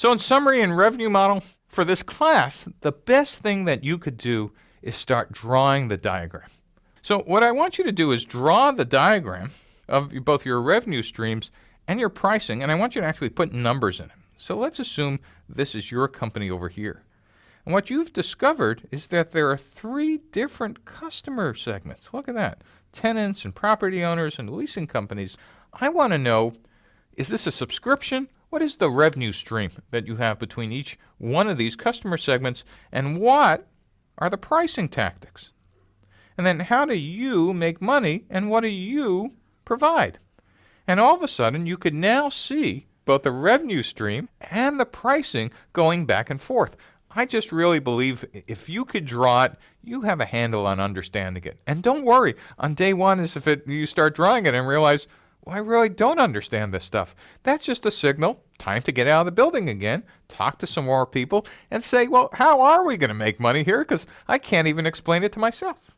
So in summary and revenue model, for this class, the best thing that you could do is start drawing the diagram. So what I want you to do is draw the diagram of both your revenue streams and your pricing, and I want you to actually put numbers in it. So let's assume this is your company over here. And what you've discovered is that there are three different customer segments. Look at that. Tenants and property owners and leasing companies. I want to know, is this a subscription what is the revenue stream that you have between each one of these customer segments, and what are the pricing tactics? And then how do you make money, and what do you provide? And all of a sudden, you could now see both the revenue stream and the pricing going back and forth. I just really believe if you could draw it, you have a handle on understanding it. And don't worry, on day one is if it, you start drawing it and realize, well, I really don't understand this stuff. That's just a signal. Time to get out of the building again, talk to some more people, and say, well, how are we going to make money here? Because I can't even explain it to myself.